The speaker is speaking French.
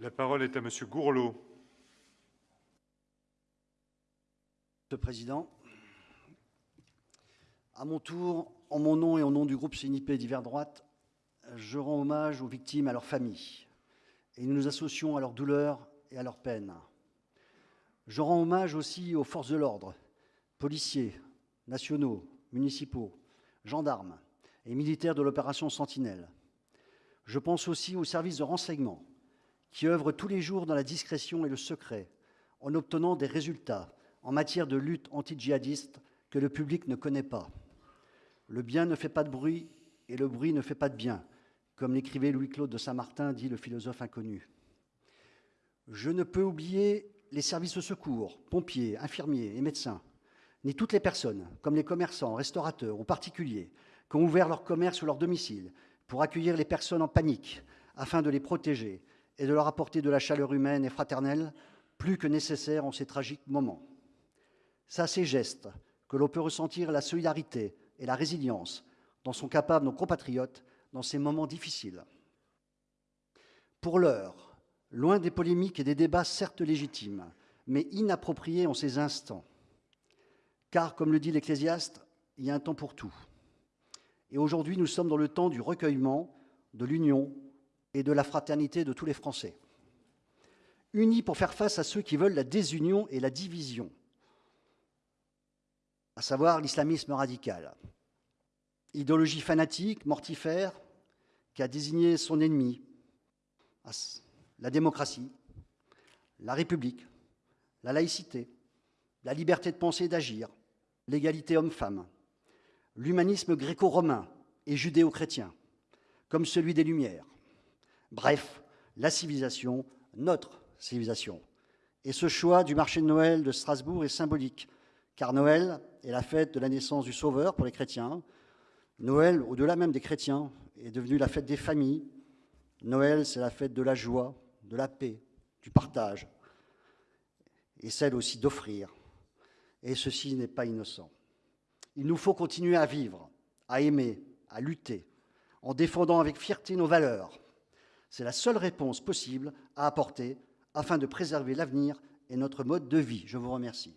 La parole est à Monsieur Gourlot. Monsieur le Président, à mon tour, en mon nom et au nom du groupe CNIP d'hiver droite, je rends hommage aux victimes et à leurs familles, et nous nous associons à leur douleur et à leur peine. Je rends hommage aussi aux forces de l'ordre, policiers, nationaux, municipaux, gendarmes et militaires de l'opération Sentinelle. Je pense aussi aux services de renseignement qui œuvrent tous les jours dans la discrétion et le secret en obtenant des résultats en matière de lutte anti-djihadiste que le public ne connaît pas. Le bien ne fait pas de bruit et le bruit ne fait pas de bien, comme l'écrivait Louis-Claude de Saint-Martin, dit le philosophe inconnu. Je ne peux oublier les services de secours, pompiers, infirmiers et médecins, ni toutes les personnes, comme les commerçants, restaurateurs ou particuliers, qui ont ouvert leur commerce ou leur domicile pour accueillir les personnes en panique, afin de les protéger et de leur apporter de la chaleur humaine et fraternelle, plus que nécessaire en ces tragiques moments. C'est à ces gestes que l'on peut ressentir la solidarité et la résilience dont sont capables nos compatriotes dans ces moments difficiles. Pour l'heure, loin des polémiques et des débats certes légitimes, mais inappropriés en ces instants, car, comme le dit l'Ecclésiaste, il y a un temps pour tout. Et aujourd'hui, nous sommes dans le temps du recueillement, de l'union et de la fraternité de tous les Français. Unis pour faire face à ceux qui veulent la désunion et la division, à savoir l'islamisme radical. Idéologie fanatique, mortifère, qui a désigné son ennemi, la démocratie, la République, la laïcité, la liberté de penser et d'agir, l'égalité homme-femme, l'humanisme gréco-romain et judéo-chrétien, comme celui des Lumières. Bref, la civilisation, notre civilisation. Et ce choix du marché de Noël de Strasbourg est symbolique, car Noël est la fête de la naissance du Sauveur pour les chrétiens. Noël, au-delà même des chrétiens, est devenu la fête des familles. Noël, c'est la fête de la joie, de la paix, du partage, et celle aussi d'offrir. Et ceci n'est pas innocent. Il nous faut continuer à vivre, à aimer, à lutter, en défendant avec fierté nos valeurs. C'est la seule réponse possible à apporter afin de préserver l'avenir et notre mode de vie. Je vous remercie.